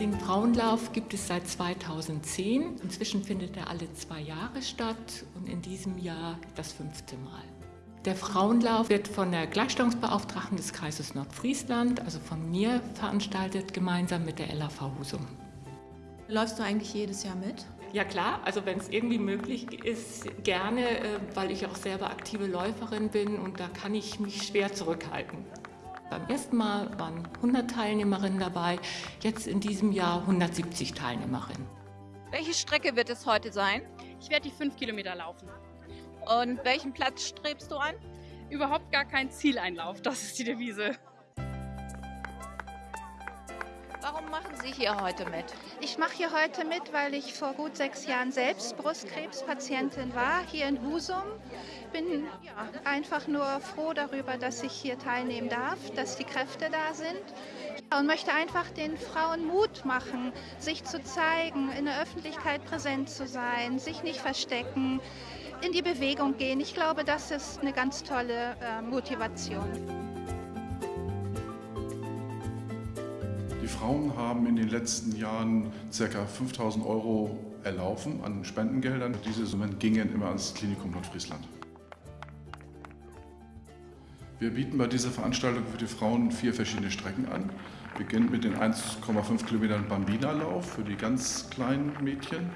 Den Frauenlauf gibt es seit 2010. Inzwischen findet er alle zwei Jahre statt und in diesem Jahr das fünfte Mal. Der Frauenlauf wird von der Gleichstellungsbeauftragten des Kreises Nordfriesland, also von mir, veranstaltet, gemeinsam mit der LAV Husum. Läufst du eigentlich jedes Jahr mit? Ja klar, also wenn es irgendwie möglich ist, gerne, äh, weil ich auch selber aktive Läuferin bin und da kann ich mich schwer zurückhalten. Beim ersten Mal waren 100 Teilnehmerinnen dabei, jetzt in diesem Jahr 170 Teilnehmerinnen. Welche Strecke wird es heute sein? Ich werde die fünf Kilometer laufen. Und welchen Platz strebst du an? Überhaupt gar kein Zieleinlauf, das ist die Devise. Warum machen Sie hier heute mit? Ich mache hier heute mit, weil ich vor gut sechs Jahren selbst Brustkrebspatientin war, hier in Husum. Bin ja, einfach nur froh darüber, dass ich hier teilnehmen darf, dass die Kräfte da sind. Ja, und möchte einfach den Frauen Mut machen, sich zu zeigen, in der Öffentlichkeit präsent zu sein, sich nicht verstecken, in die Bewegung gehen. Ich glaube, das ist eine ganz tolle äh, Motivation. Die Frauen haben in den letzten Jahren ca. 5000 Euro erlaufen an Spendengeldern. Diese Summen gingen immer ans Klinikum Nordfriesland. Wir bieten bei dieser Veranstaltung für die Frauen vier verschiedene Strecken an. Beginnt mit den 1,5 Kilometern Bambina-Lauf für die ganz kleinen Mädchen.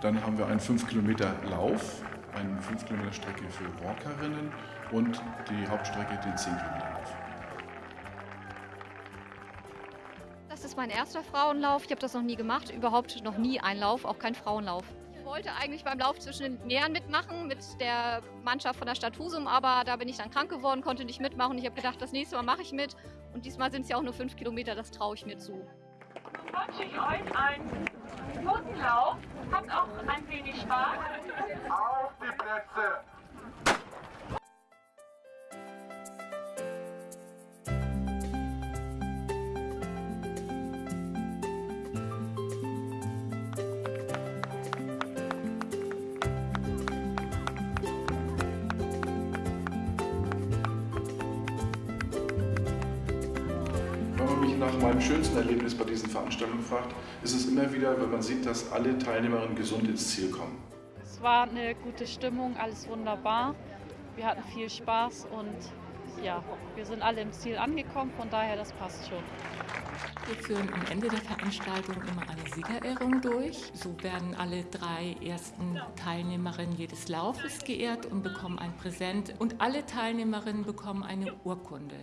Dann haben wir einen 5 Kilometer Lauf, eine 5 Kilometer Strecke für Walkerinnen und die Hauptstrecke den 10 Kilometer Lauf. Das ist mein erster Frauenlauf. Ich habe das noch nie gemacht, überhaupt noch nie ein Lauf, auch kein Frauenlauf. Ich wollte eigentlich beim Lauf zwischen den Meeren mitmachen mit der Mannschaft von der Stadt Husum, aber da bin ich dann krank geworden, konnte nicht mitmachen. Ich habe gedacht, das nächste Mal mache ich mit und diesmal sind es ja auch nur 5 Kilometer, das traue ich mir zu. 20, 1, 1. Totenlauf. Habt auch ein wenig Spaß. Auf die Plätze. Wenn man mich nach meinem schönsten Erlebnis bei diesen Veranstaltungen fragt, ist es immer wieder, wenn man sieht, dass alle Teilnehmerinnen gesund ins Ziel kommen. Es war eine gute Stimmung, alles wunderbar. Wir hatten viel Spaß und ja, wir sind alle im Ziel angekommen, von daher das passt schon. Wir führen am Ende der Veranstaltung immer eine Siegerehrung durch. So werden alle drei ersten Teilnehmerinnen jedes Laufes geehrt und bekommen ein Präsent. Und alle Teilnehmerinnen bekommen eine Urkunde.